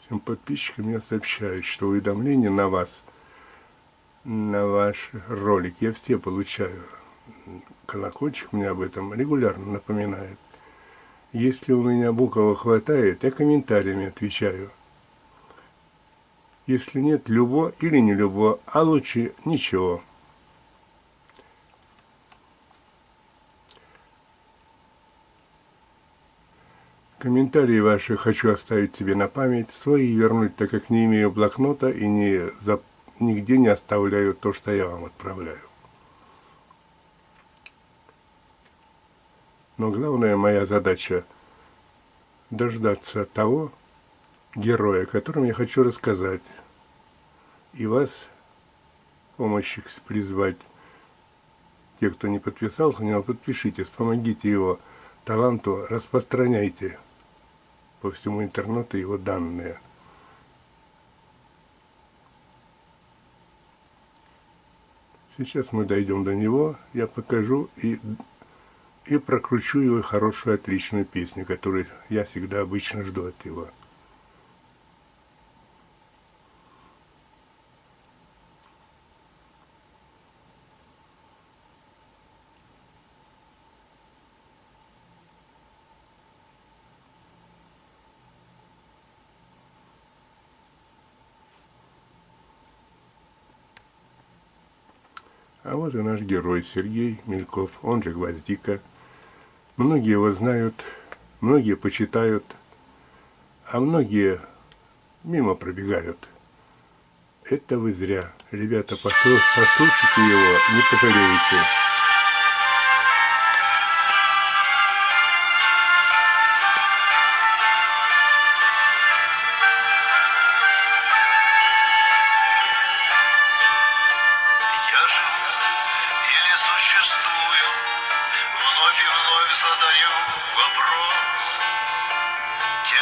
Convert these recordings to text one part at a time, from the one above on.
Всем подписчикам я сообщаю, что уведомления на вас, на ваш ролик, я все получаю. Колокольчик мне об этом регулярно напоминает. Если у меня буква хватает, я комментариями отвечаю. Если нет, любо или не любо, а лучше ничего. Комментарии ваши хочу оставить себе на память, свои вернуть, так как не имею блокнота и не, за, нигде не оставляю то, что я вам отправляю. Но главная моя задача – дождаться того героя, о котором я хочу рассказать, и вас, помощи призвать. Те, кто не подписался, не подпишитесь, помогите его таланту, распространяйте по всему интернету его данные. Сейчас мы дойдем до него, я покажу и, и прокручу его хорошую, отличную песню, которую я всегда обычно жду от его. А вот и наш герой Сергей Мельков, он же Гвоздика. Многие его знают, многие почитают, а многие мимо пробегают. Это вы зря. Ребята, послушайте его, не пожалеете.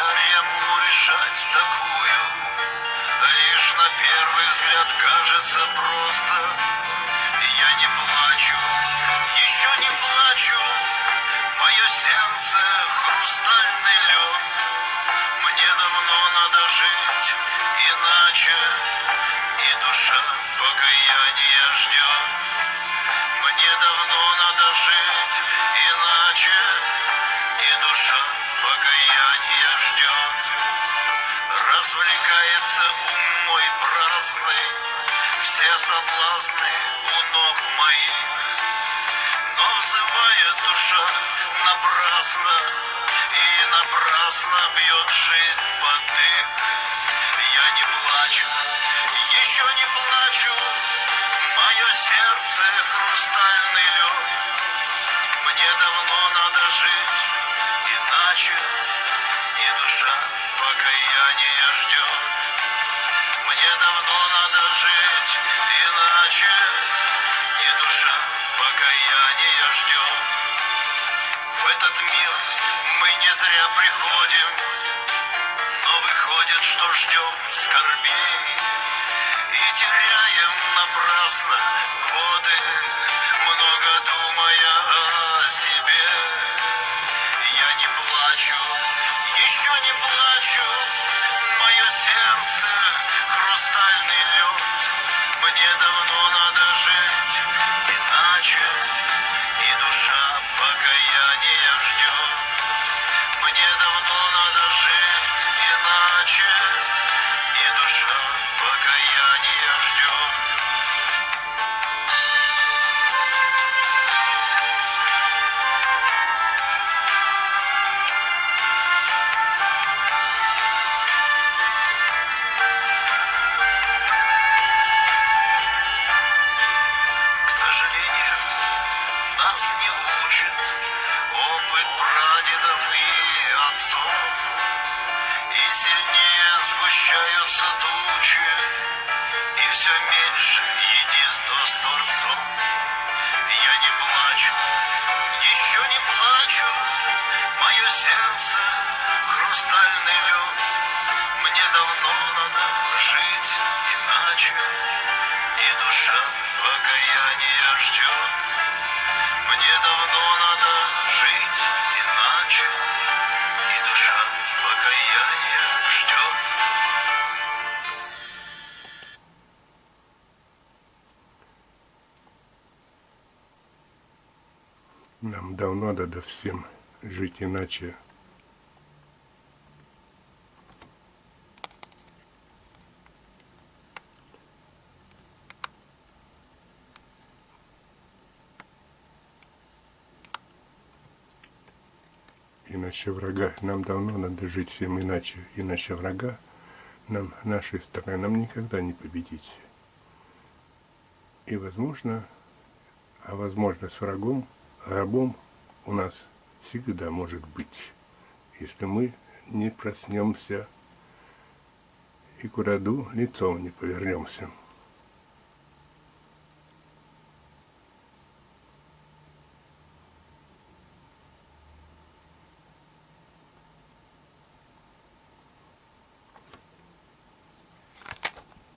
ему решать такую? Лишь на первый взгляд кажется просто. И я не плачу, еще не плачу. Мое сердце хрустальный лед. Мне давно надо жить иначе, и душа покаяния ждет. Мне давно надо жить иначе, и душа покаяния дождем Развлекается ум мой праздный. Все соблазны у ног моих Но взывая душа напрасно И напрасно бьет жизнь по сияние ждет. Мне давно надо жить, иначе не душа покаяния ждет. В этот мир мы не зря приходим, но выходит, что ждем скорбей и теряем напрасно. мне давно надо жить. несутся тучи, и все мир. Давно надо всем жить иначе. Иначе врага, нам давно надо жить всем иначе, иначе врага нам, нашей стороны, нам никогда не победить. И возможно, а возможно с врагом, рабом у нас всегда может быть, если мы не проснемся и к роду лицом не повернемся.